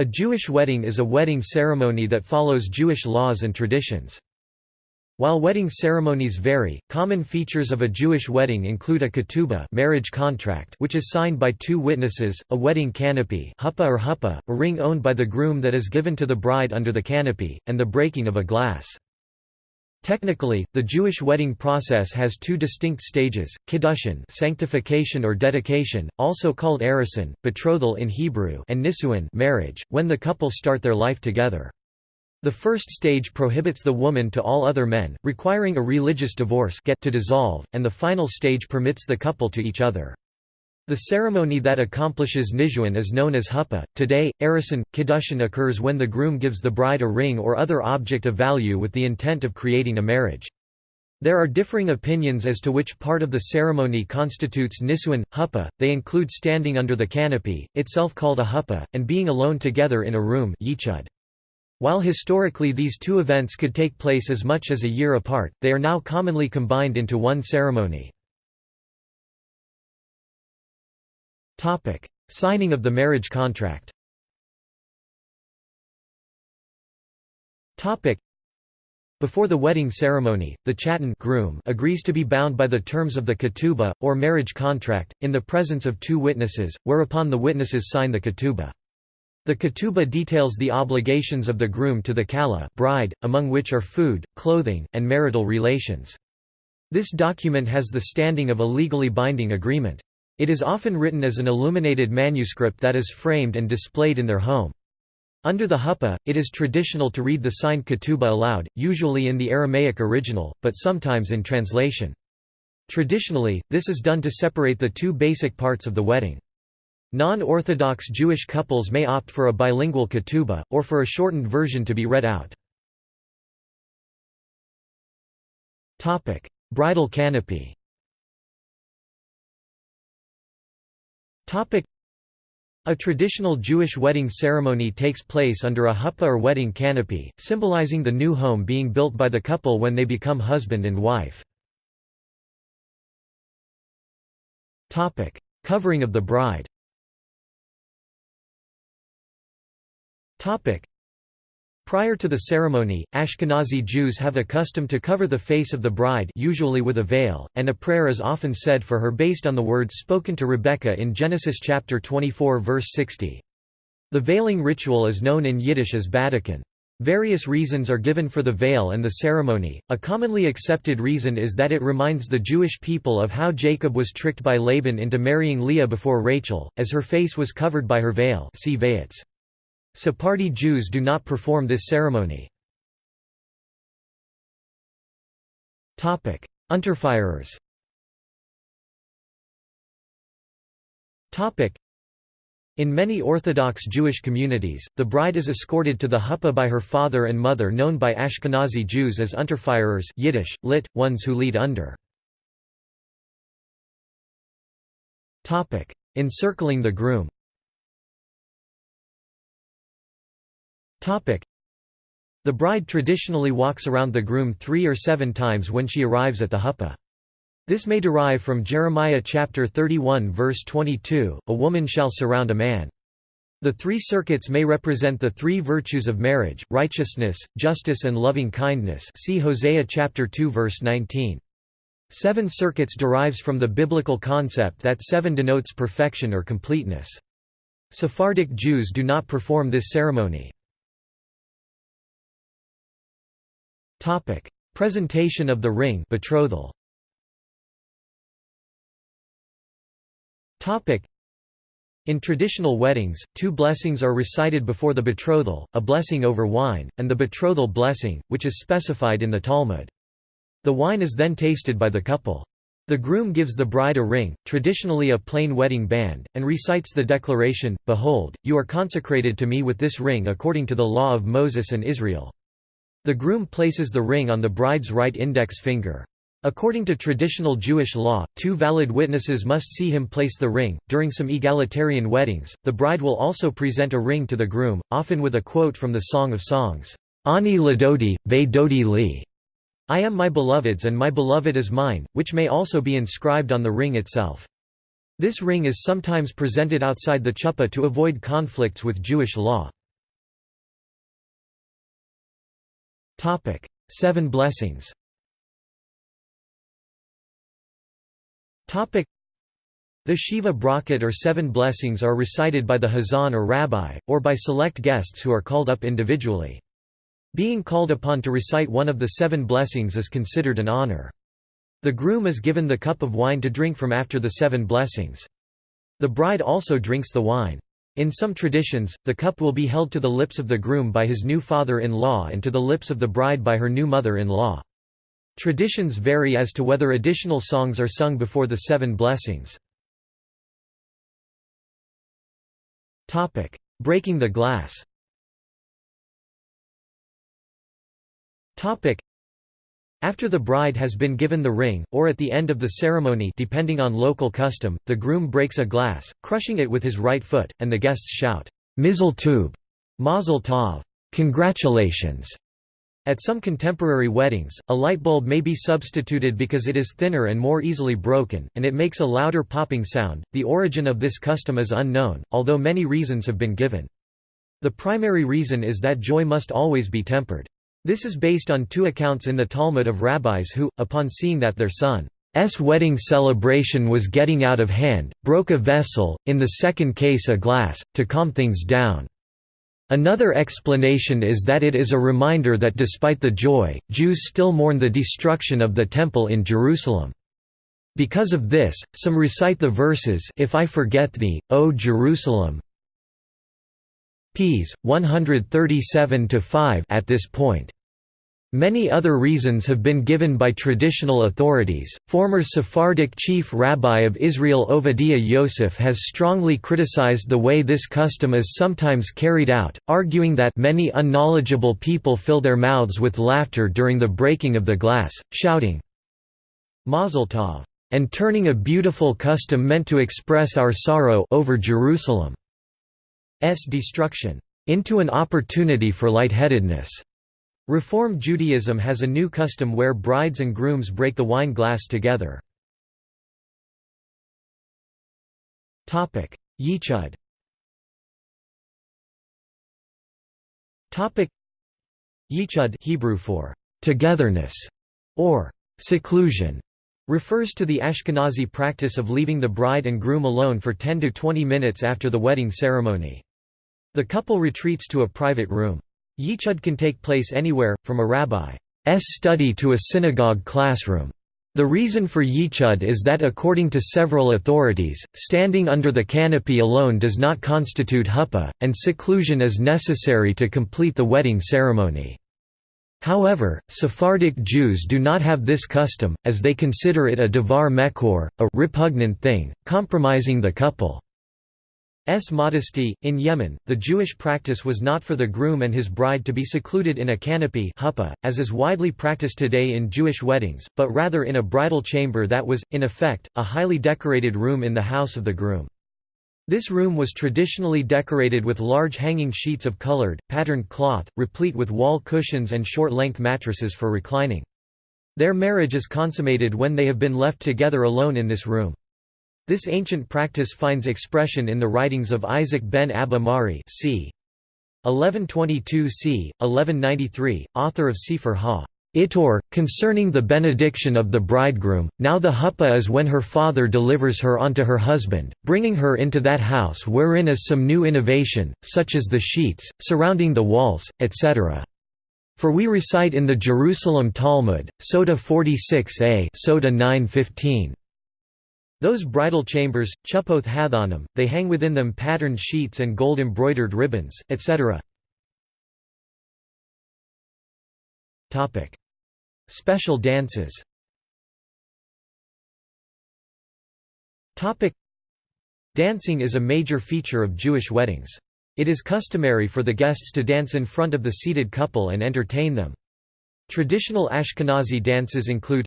A Jewish wedding is a wedding ceremony that follows Jewish laws and traditions. While wedding ceremonies vary, common features of a Jewish wedding include a ketubah marriage contract which is signed by two witnesses, a wedding canopy huppah or huppah, a ring owned by the groom that is given to the bride under the canopy, and the breaking of a glass. Technically, the Jewish wedding process has two distinct stages, kiddushin sanctification or dedication, also called erusin, betrothal in Hebrew and nisuin marriage, when the couple start their life together. The first stage prohibits the woman to all other men, requiring a religious divorce get to dissolve, and the final stage permits the couple to each other. The ceremony that accomplishes nisuin is known as huppah. Today, erusin, kiddushin occurs when the groom gives the bride a ring or other object of value with the intent of creating a marriage. There are differing opinions as to which part of the ceremony constitutes nisuin, huppah, they include standing under the canopy, itself called a huppah, and being alone together in a room yichud. While historically these two events could take place as much as a year apart, they are now commonly combined into one ceremony. Signing of the marriage contract Topic: before the wedding ceremony, the chatan groom agrees to be bound by the terms of the ketubah, or marriage contract, in the presence of two witnesses, whereupon the witnesses sign the ketubah. The ketubah details the obligations of the groom to the kala bride, among which are food, clothing, and marital relations. This document has the standing of a legally binding agreement. It is often written as an illuminated manuscript that is framed and displayed in their home. Under the huppah, it is traditional to read the signed ketubah aloud, usually in the Aramaic original, but sometimes in translation. Traditionally, this is done to separate the two basic parts of the wedding. Non-Orthodox Jewish couples may opt for a bilingual ketubah, or for a shortened version to be read out. Bridal canopy a traditional Jewish wedding ceremony takes place under a huppah or wedding canopy, symbolizing the new home being built by the couple when they become husband and wife. Topic: Covering of the bride Prior to the ceremony, Ashkenazi Jews have a custom to cover the face of the bride usually with a veil, and a prayer is often said for her based on the words spoken to Rebekah in Genesis chapter 24 verse 60. The veiling ritual is known in Yiddish as badeken. Various reasons are given for the veil and the ceremony. A commonly accepted reason is that it reminds the Jewish people of how Jacob was tricked by Laban into marrying Leah before Rachel, as her face was covered by her veil. See Vayetze. Sephardi Jews do not perform this ceremony. Unterfirers in many Orthodox Jewish communities, the bride is escorted to the huppah by her father and mother known by Ashkenazi Jews as Unterfirers Yiddish, lit, ones who lead under. Encircling the groom The bride traditionally walks around the groom three or seven times when she arrives at the huppah. This may derive from Jeremiah chapter 31 verse 22, a woman shall surround a man. The three circuits may represent the three virtues of marriage, righteousness, justice and loving kindness see Hosea chapter 2 verse 19. Seven circuits derives from the biblical concept that seven denotes perfection or completeness. Sephardic Jews do not perform this ceremony. Topic: Presentation of the ring betrothal. Topic: In traditional weddings, two blessings are recited before the betrothal, a blessing over wine, and the betrothal blessing, which is specified in the Talmud. The wine is then tasted by the couple. The groom gives the bride a ring, traditionally a plain wedding band, and recites the declaration, Behold, you are consecrated to me with this ring according to the law of Moses and Israel. The groom places the ring on the bride's right index finger. According to traditional Jewish law, two valid witnesses must see him place the ring. During some egalitarian weddings, the bride will also present a ring to the groom, often with a quote from the Song of Songs, Ani ladodi, ve dodi li. I am my beloved's and my beloved is mine, which may also be inscribed on the ring itself. This ring is sometimes presented outside the chuppah to avoid conflicts with Jewish law. Seven blessings Topic: the Sheva Brachot or seven blessings are recited by the Hazan or rabbi, or by select guests who are called up individually. Being called upon to recite one of the seven blessings is considered an honor. The groom is given the cup of wine to drink from after the seven blessings. The bride also drinks the wine. In some traditions, the cup will be held to the lips of the groom by his new father-in-law and to the lips of the bride by her new mother-in-law. Traditions vary as to whether additional songs are sung before the seven blessings. Breaking the glass. After the bride has been given the ring, or at the end of the ceremony depending on local custom, the groom breaks a glass, crushing it with his right foot, and the guests shout, Mizel Tov, Mazel Tov, congratulations, at some contemporary weddings, a light bulb may be substituted because it is thinner and more easily broken, and it makes a louder popping sound. The origin of this custom is unknown, although many reasons have been given. The primary reason is that joy must always be tempered. This is based on two accounts in the Talmud of rabbis who, upon seeing that their son's wedding celebration was getting out of hand, broke a vessel, in the second case a glass, to calm things down. Another explanation is that it is a reminder that despite the joy, Jews still mourn the destruction of the Temple in Jerusalem. Because of this, some recite the verses If I forget thee, O Jerusalem ps. 137–5 at this point. Many other reasons have been given by traditional authorities. Former Sephardic chief rabbi of Israel Ovadiah Yosef has strongly criticized the way this custom is sometimes carried out, arguing that many unknowledgeable people fill their mouths with laughter during the breaking of the glass, shouting, Mazel Tov, and turning a beautiful custom meant to express our sorrow over Jerusalem's destruction into an opportunity for lightheadedness. Reform Judaism has a new custom where brides and grooms break the wine glass together. Yichud Yichud Hebrew for togetherness or seclusion refers to the Ashkenazi practice of leaving the bride and groom alone for 10 to 20 minutes after the wedding ceremony. The couple retreats to a private room. Yichud can take place anywhere, from a rabbi's study to a synagogue classroom. The reason for Yichud is that according to several authorities, standing under the canopy alone does not constitute huppah, and seclusion is necessary to complete the wedding ceremony. However, Sephardic Jews do not have this custom, as they consider it a devar mekor, a repugnant thing, compromising the couple. S modesty. In Yemen, the Jewish practice was not for the groom and his bride to be secluded in a canopy as is widely practiced today in Jewish weddings, but rather in a bridal chamber that was, in effect, a highly decorated room in the house of the groom. This room was traditionally decorated with large hanging sheets of colored, patterned cloth, replete with wall cushions and short-length mattresses for reclining. Their marriage is consummated when they have been left together alone in this room. This ancient practice finds expression in the writings of Isaac ben Abba Mari c. 1122 c. 1193, author of Sefer Ha. Ittur, concerning the benediction of the bridegroom, now the huppah is when her father delivers her onto her husband, bringing her into that house wherein is some new innovation, such as the sheets, surrounding the walls, etc. For we recite in the Jerusalem Talmud, Sota 46a Sota 915. Those bridal chambers, chupoth hathanim, they hang within them patterned sheets and gold-embroidered ribbons, etc. Special dances Dancing is a major feature of Jewish weddings. It is customary for the guests to dance in front of the seated couple and entertain them. Traditional Ashkenazi dances include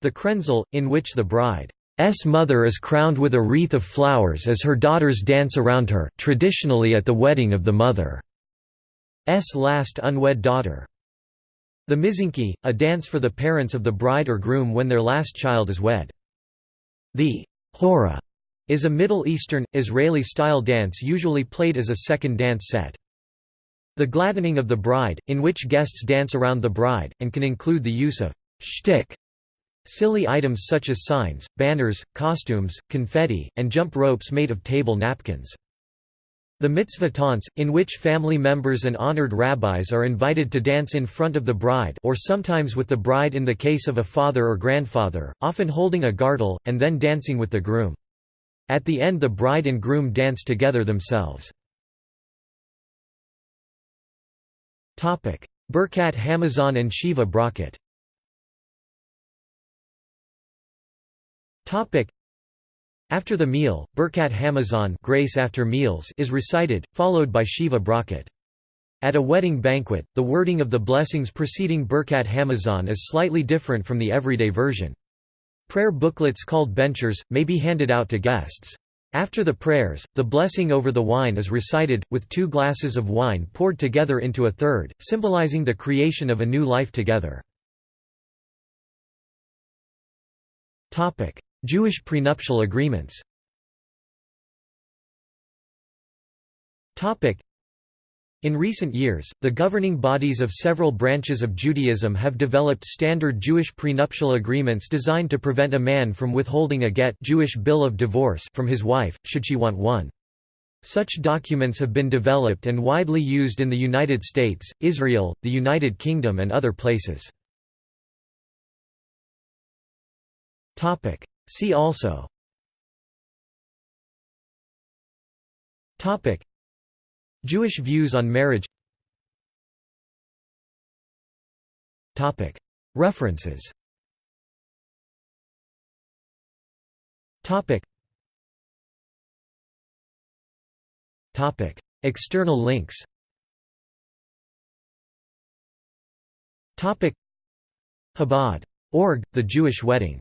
the krenzel, in which the bride S mother is crowned with a wreath of flowers as her daughters dance around her traditionally at the wedding of the mother's last unwed daughter. The mizinki, a dance for the parents of the bride or groom when their last child is wed. The hora is a Middle Eastern, Israeli-style dance usually played as a second dance set. The gladdening of the bride, in which guests dance around the bride, and can include the use of shtick silly items such as signs, banners, costumes, confetti, and jump ropes made of table napkins. The mitzvah tantz, in which family members and honored rabbis are invited to dance in front of the bride or sometimes with the bride in the case of a father or grandfather, often holding a gartel, and then dancing with the groom. At the end the bride and groom dance together themselves. Birkat Hamazon and Sheva Brachot after the meal, Birkat Hamazon grace after meals is recited, followed by Sheva Brachot. At a wedding banquet, the wording of the blessings preceding Birkat Hamazon is slightly different from the everyday version. Prayer booklets called benchers, may be handed out to guests. After the prayers, the blessing over the wine is recited, with two glasses of wine poured together into a third, symbolizing the creation of a new life together. Jewish prenuptial agreements in recent years, the governing bodies of several branches of Judaism have developed standard Jewish prenuptial agreements designed to prevent a man from withholding a get Jewish bill of divorce from his wife, should she want one. Such documents have been developed and widely used in the United States, Israel, the United Kingdom and other places. See also. Topic. Jewish views on marriage. Topic. References. Topic. Topic. External links. Topic. Chabad. Org, The Jewish Wedding